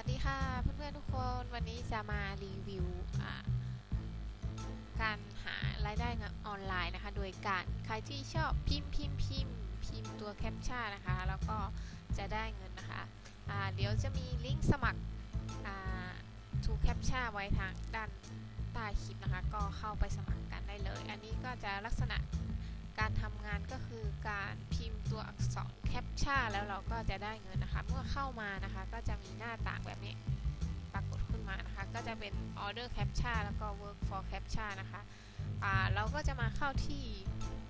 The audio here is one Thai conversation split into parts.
สวัสดีค่ะเพื่อนๆทุกคนวันนี้จะมารีวิวการหารายได้ออนไลน์นะคะ โดยการใครที่ชอบพิมพ์พิมพ์พิมพ์พิมพ์ตัว captcha นะคะ แล้วก็จะได้เงินนะคะอ่าเดี๋ยวจะมีลิงก์สมัคร2Captcha ไว้ทางด้านใต้คลิปนะคะ ก็เข้าไปสมัครกันได้เลย อันนี้ก็จะลักษณะ การทำงานก็คือการพิมพ์ตัวอักษร captcha แล้วเราก็จะได้เงินนะคะ เมื่อเข้ามานะคะ ก็จะมีหน้าต่างแบบนี้ปรากฏขึ้นมานะคะ ก็จะเป็น order captcha แล้วก็ work for captcha นะคะอ่าเราก็จะมาเข้าที่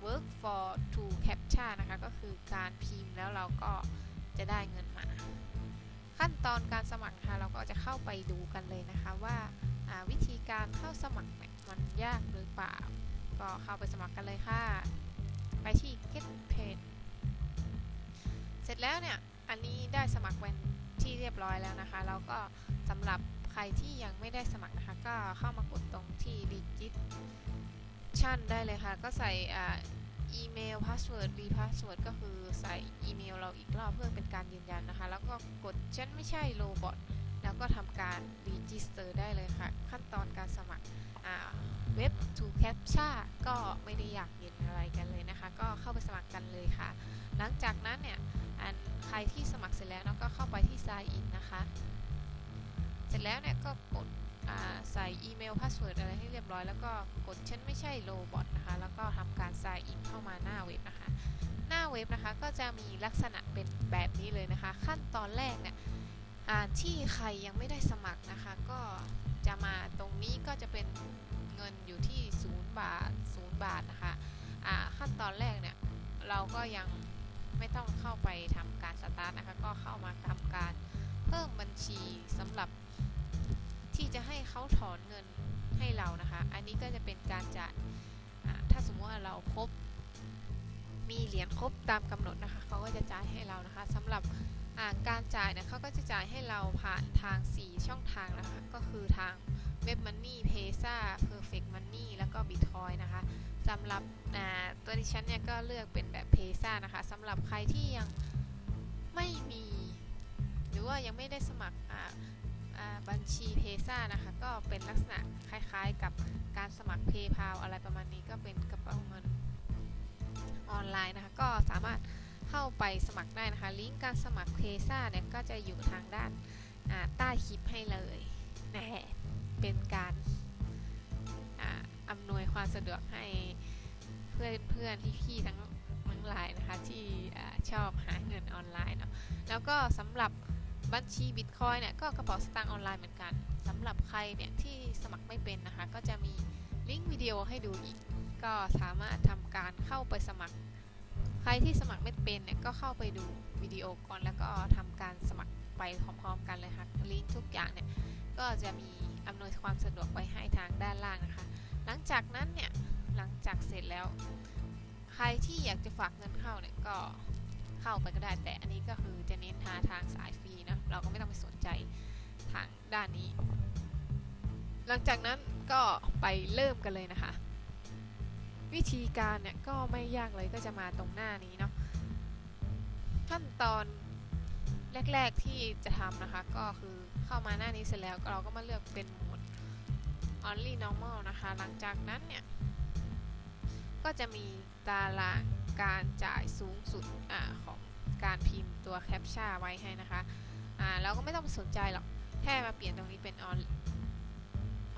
work for to captcha นะคะ ก็คือการพิมพ์แล้วเราก็จะได้เงินมา ขั้นตอนการสมัครนะคะเราก็จะเข้าไปดูกันเลยนะคะว่าาวิธีการเข้าสมัครมันยากหรือเปล่า ก็เข้าไปสมัครกันเลยค่ะ ไปที่ get paid เสร็จแล้วเนี่ย อันนี้ได้สมัครเป็นที่เรียบร้อยแล้วนะคะ แล้วก็สำหรับใครที่ยังไม่ได้สมัครนะคะ ก็เข้ามากดตรงที่ registration ได้เลยค่ะ ก็ใส่อีเมล password re-password ก็คือใส่อีเมลเราอีกรอบเพื่อเป็นการยืนยันนะคะ แล้วก็กดฉันไม่ใช่ robot แล้วก็ทำการ register ได้เลยค่ะ ขั้นตอนการสมัครเว็บ 2Captcha ก็ไม่ได้ยากเย็นนะก็เข้าไปสมัครกันเลยค่ะ หลังจากนั้นเนี่ยอันใครที่สมัครเสร็จแล้วเนาะก็เข้าไปที่ sign in นะคะ เสร็จแล้วเนี่ยก็กดใส่อีเมล password อะไรให้เรียบร้อย แล้วก็กดฉันไม่ใช่ robot นะคะ แล้วก็ทำการ sign in เข้ามาหน้าเว็บนะคะ หน้าเว็บนะคะก็จะมีลักษณะเป็นแบบนี้เลยนะคะ ขั้นตอนแรกเนี่ยที่ใครยังไม่ได้สมัครนะคะ ก็จะมาตรงนี้ก็จะเป็นเงินอยู่ที่ 0 บาท 0 บาทนะคะ ตอนแรกเนี่ยเราก็ยังไม่ต้องเข้าไปทำการสตาร์ทนะคะ ก็เข้ามาทำการเพิ่มบัญชีสำหรับที่จะให้เขาถอนเงินให้เรานะคะ อันนี้ก็จะเป็นการจ่ายถ้าสมมติว่าเราครบ มีเหรียญครบตามกำหนดนะคะ เขาก็จะจ่ายให้เรานะคะสำหรับการจ่ายเนี่ยเขาก็จะจ่ายให้เราผ่านทาง 4 ช่องทางนะคะ ก็คือทางเว็บมันนี่เพซ่าเพำหรับตัวดิฉันเนี่ยก็เลือกเป็นแบบเพซ่านะคะสำหรับใครที่ยังไม่มี หรือว่ายังไม่ได้สมัครบัญชีเพซ่านะคะก็เป็นลักษณะคล้ายๆกับการสมัคร PayPal อะไรประมาณนี้ก็เป็นกระเป๋าเงินออนไลน์นะคะก็สามารถเข้าไปสมัครได้นะคะ ลิงก์การสมัครเพซ่าเนี่ยก็จะอยู่ทางด้านใต้คลิปให้เลยนะเป็นการ อำนวยความสะดวกให้เพื่อนเพื่อนที่พี่ทั้งทั้งหลายนะคะที่ชอบหาเงินออนไลน์เนาะแล้วก็สำหรับบัญชีบิตคอยเนี่ยก็กระเป๋าสตางค์ออนไลน์เหมือนกันสำหรับใครเนี่ยที่สมัครไม่เป็นนะคะ ก็จะมีลิงก์วิดีโอให้ดูอีก ก็สามารถทำการเข้าไปสมัคร ใครที่สมัครไม่เป็นเนี่ยก็เข้าไปดูวิดีโอก่อนแล้วก็ทำการสมัครไปพร้อมๆกันเลยค่ะลิงก์ทุกอย่างเนี่ยก็จะมีอำนวยความสะดวกไว้ให้ทางด้านล่างนะคะ หลังจากนั้นเนี่ยหลังจากเสร็จแล้ว ใครที่อยากจะฝากเงินเข้าเนี่ยก็เข้าไปก็ได้แต่อันนี้ก็คือจะเน้นหาทางสายฟรีนะเราก็ไม่ต้องไปสนใจทางด้านนี้ หลังจากนั้นก็ไปเริ่มกันเลยนะคะ วิธีการเนี่ยก็ไม่ยากเลยก็จะมาตรงหน้านี้เนาะขั้นตอนแรก ๆที่จะทำนะคะ ก็คือเข้ามาหน้านี้เสร็จแล้วเราก็มาเลือกเป็นหมด only normal นะคะ หลังจากนั้นเนี่ย ก็จะมีตารางการจ่ายสูงสุดอของการพิมพ์ตัวแคปชั่นไว้ให้นะคะอ่าเราก็ไม่ต้องสนใจหรอก แค่มาเปลี่ยนตรงนี้เป็น on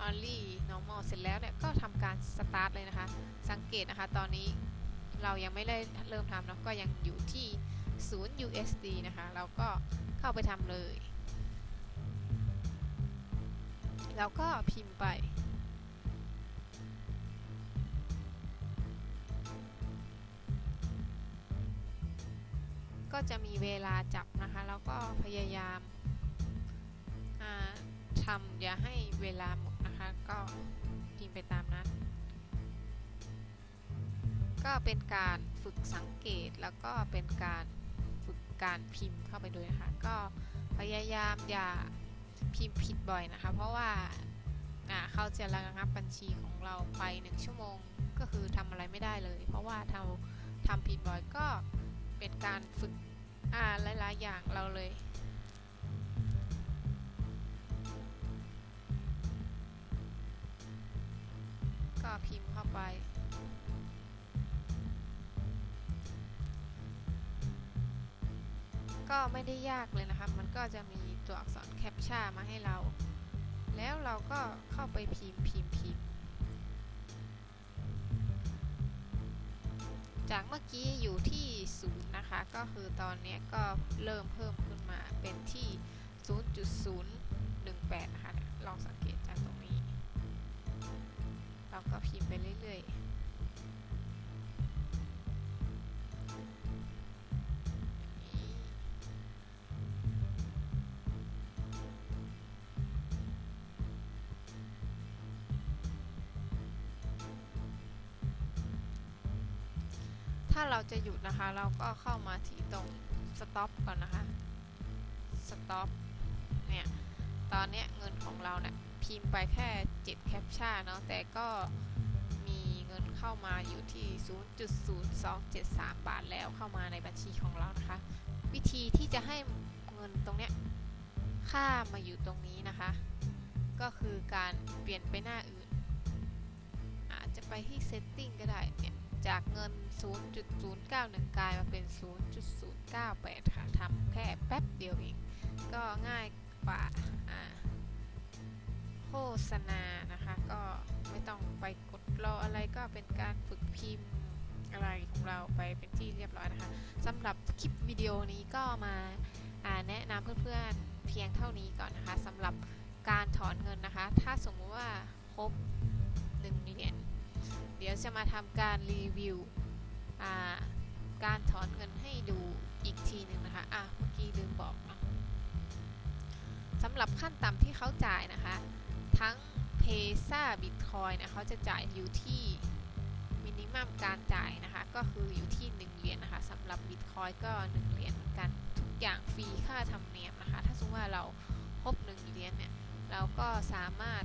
only normal เสร็จแล้วเนี่ย ก็ทำการ start เลยนะคะ สังเกตนะคะ ตอนนี้เรายังไม่ได้เริ่มทำเนาะก็ยังอยู่ที่0 USD นะคะ เราก็เข้าไปทำเลย แล้วก็พิมพ์ไป ก็จะมีเวลาจับนะคะ แล้วก็พยายามทำอย่าให้เวลาหมดนะคะ ก็พิมพ์ไปตามนั้น ก็เป็นการฝึกสังเกตแล้วก็เป็นการฝึกการพิมพ์เข้าไปด้วยนะคะ ก็พยายามอย่าพิมพ์ผิดบ่อยนะคะ เพราะว่าเขาจะระงับบัญชีของเราไปหนึ่งชั่วโมง ก็คือทำอะไรไม่ได้เลย เพราะว่าเราทำผิดบ่อยก็ การฝึกอ่าหลายๆอย่างเราเลย ก็พิมพ์เข้าไป ก็ไม่ได้ยากเลยนะคะมันก็จะมีตัวอักษรแคปชั่นมาให้เรา แล้วเราก็เข้าไปพิมพ์พิมพ์พิมพ์จากเมื่อกี้อยู่ที่ 0 นะคะ ก็คือตอนนี้ก็เริ่มเพิ่มขึ้นมาเป็นที่ 0.018 นะคะ ลองสังเกตจากตรงนี้ เราก็พิมพ์ไปเรื่อยๆ ถ้าเราจะหยุดนะคะ เราก็เข้ามาที่ตรง stop ก่อนนะคะ stop เนี่ย ตอนเนี้ยเงินของเราเนี่ยพิมพ์ไปแค่ 7 แคปชั่นเนาะ แต่ก็มีเงินเข้ามาอยู่ที่ 0.0273 บาทแล้วเข้ามาในบัญชีของเรานะคะ วิธีที่จะให้เงินตรงเนี้ยค่ามาอยู่ตรงนี้นะคะ ก็คือการเปลี่ยนไปหน้าอื่น อาจจะไปที่ setting ก็ได้เนี่ย จากเงิน 0.091 กลายมาเป็น 0.098 ค่ะทำแค่แป๊บเดียวเอง ก็ง่ายกว่าโฆษณานะคะ ก็ไม่ต้องไปกดรออะไรก็เป็นการฝึกพิมพ์อะไรของเราไปเป็นที่เรียบร้อยนะคะสำหรับคลิปวิดีโอนี้ก็มาแนะนำเพื่อนๆเพียงเท่านี้ก่อนนะคะสำหรับการถอนเงินนะคะ ถ้าสมมติว่าครบ1เหรียญ เดี๋ยวจะมาทำการรีวิวการถอนเงินให้ดูอีกทีหนึ่งนะคะ อะ เมื่อกี้ลืมบอกสำหรับขั้นต่ำที่เขาจ่ายนะคะ ทั้งเพซ่าบิตคอยเนี่ยเขาจะจ่ายอยู่ที่มินิมัมการจ่ายนะคะ ก็คืออยู่ที่ 1 เหรียญนะคะสำหรับบิตคอยก็ 1 เหรียญเหมือนกัน ทุกอย่างฟรีค่าธรรมเนียมนะคะ ถ้าสมมติว่าเราครบ 1 เหรียญเนี่ย เราก็สามารถ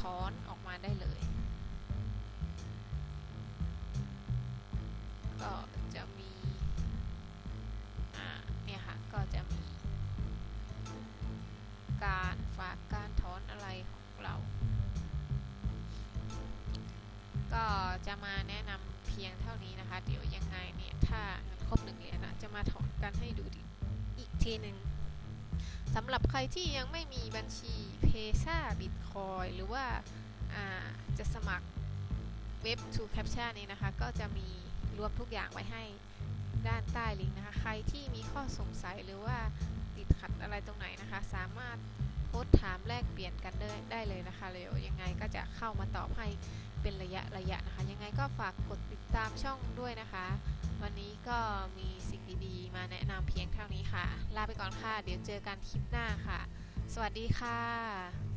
ถอนออกมาได้เลย ก็จะมีอ่าเนี่ยค่ะ ก็จะมี การฝากการถอนอะไรของเรา ก็จะมาแนะนำเพียงเท่านี้นะคะ เดี๋ยวยังไงเนี่ย ถ้าครบหนึ่งเหรียญนะจะมาถอนกันให้ดูดีอีกทีหนึ่งสำหรับใครที่ยังไม่มีบัญชีเพซ่าบิตคอยหรือว่าอ่าจะสมัครเว็บ to captcha นี้นะคะ ก็จะมี รวมทุกอย่างไว้ให้ด้านใต้ลิงก์นะคะ ใครที่มีข้อสงสัยหรือว่าติดขัดอะไรตรงไหนนะคะ สามารถโพสถามแลกเปลี่ยนกันได้ไดเลยนะคะเดี๋ยวยังไงก็จะเข้ามาตอบให้เป็นระยะระยะนะคะ ยังไงก็ฝากกดติดตามช่องด้วยนะคะ วันนี้ก็มีสิ่งดีๆ มาแนะนำเพียงเท่านี้ค่ะ ลาไปก่อนค่ะ เดี๋ยวเจอกันคลิปหน้าค่ะ สวัสดีค่ะ